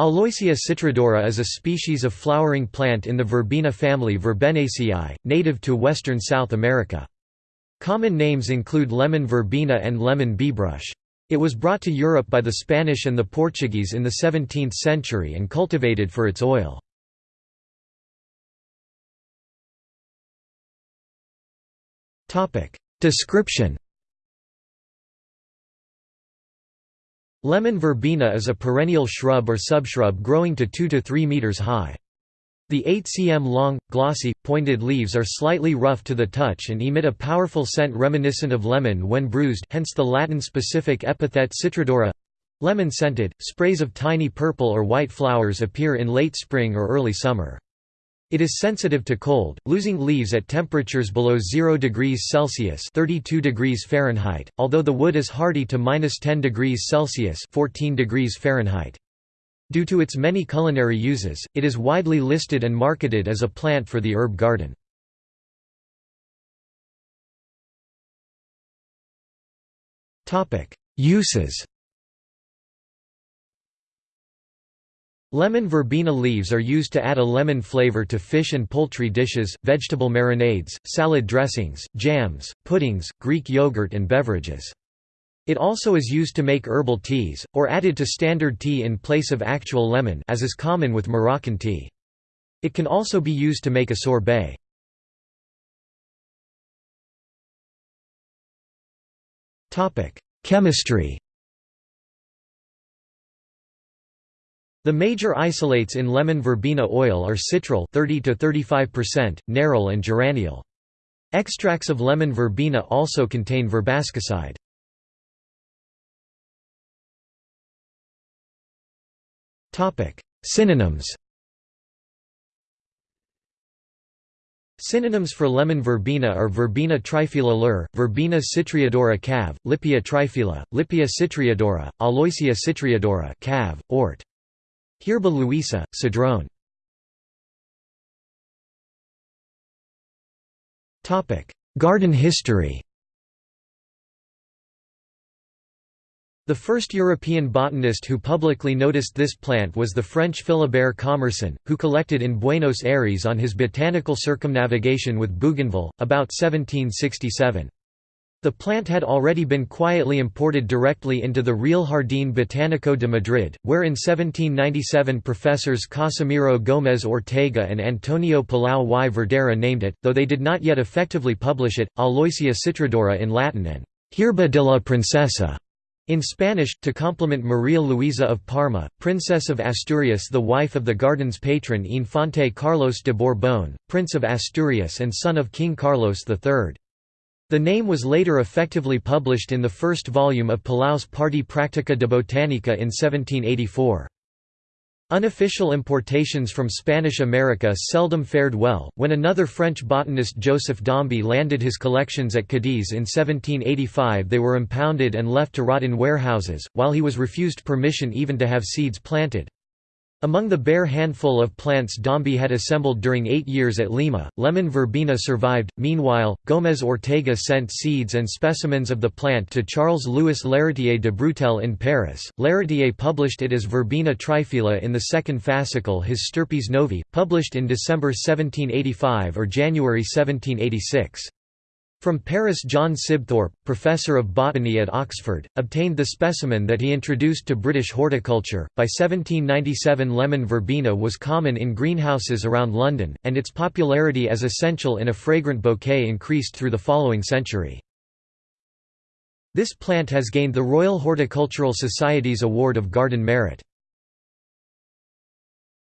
Aloysia citrodora is a species of flowering plant in the verbena family Verbenaceae, native to western South America. Common names include lemon verbena and lemon beebrush. It was brought to Europe by the Spanish and the Portuguese in the 17th century and cultivated for its oil. Description Lemon verbena is a perennial shrub or subshrub growing to 2 to 3 meters high. The 8 cm long, glossy, pointed leaves are slightly rough to the touch and emit a powerful scent reminiscent of lemon when bruised hence the Latin-specific epithet citrodora lemon scented. Sprays of tiny purple or white flowers appear in late spring or early summer. It is sensitive to cold, losing leaves at temperatures below 0 degrees Celsius (32 degrees Fahrenheit), although the wood is hardy to -10 degrees Celsius (14 degrees Fahrenheit). Due to its many culinary uses, it is widely listed and marketed as a plant for the herb garden. Topic: Uses Lemon verbena leaves are used to add a lemon flavor to fish and poultry dishes, vegetable marinades, salad dressings, jams, puddings, Greek yogurt and beverages. It also is used to make herbal teas, or added to standard tea in place of actual lemon as is common with Moroccan tea. It can also be used to make a sorbet. Chemistry The major isolates in lemon verbena oil are citral 30 to 35%, nerol and geraniol. Extracts of lemon verbena also contain verbascoside. Topic: Synonyms. Synonyms for lemon verbena are verbena lur, verbena citriodora cav, Lippia triphylla, Lippia citriodora, Aloysia citriodora cav, ort. Herba luisa, Cedrone. Garden history The first European botanist who publicly noticed this plant was the French Philibert Commerson, who collected in Buenos Aires on his botanical circumnavigation with Bougainville, about 1767. The plant had already been quietly imported directly into the Real Jardín Botánico de Madrid, where in 1797 professors Casimiro Gómez Ortega and Antonio Palau y Verdera named it, though they did not yet effectively publish it, Aloysia citrodora in Latin and Hierba de la Princesa in Spanish, to compliment Maria Luisa of Parma, Princess of Asturias the wife of the garden's patron Infante Carlos de Borbón, Prince of Asturias and son of King Carlos III. The name was later effectively published in the first volume of Palau's Parte Practica de Botanica in 1784. Unofficial importations from Spanish America seldom fared well. When another French botanist Joseph Dombey landed his collections at Cadiz in 1785, they were impounded and left to rot in warehouses, while he was refused permission even to have seeds planted. Among the bare handful of plants Dombey had assembled during eight years at Lima, lemon verbena survived. Meanwhile, Gómez Ortega sent seeds and specimens of the plant to Charles Louis L'Héritier de Brutelle in Paris. L'Héritier published it as Verbena triphylla in the second fascicle His Stirpes novae, published in December 1785 or January 1786. From Paris John Sibthorp, professor of botany at Oxford, obtained the specimen that he introduced to British horticulture. By 1797 lemon verbena was common in greenhouses around London, and its popularity as essential in a fragrant bouquet increased through the following century. This plant has gained the Royal Horticultural Society's Award of Garden Merit.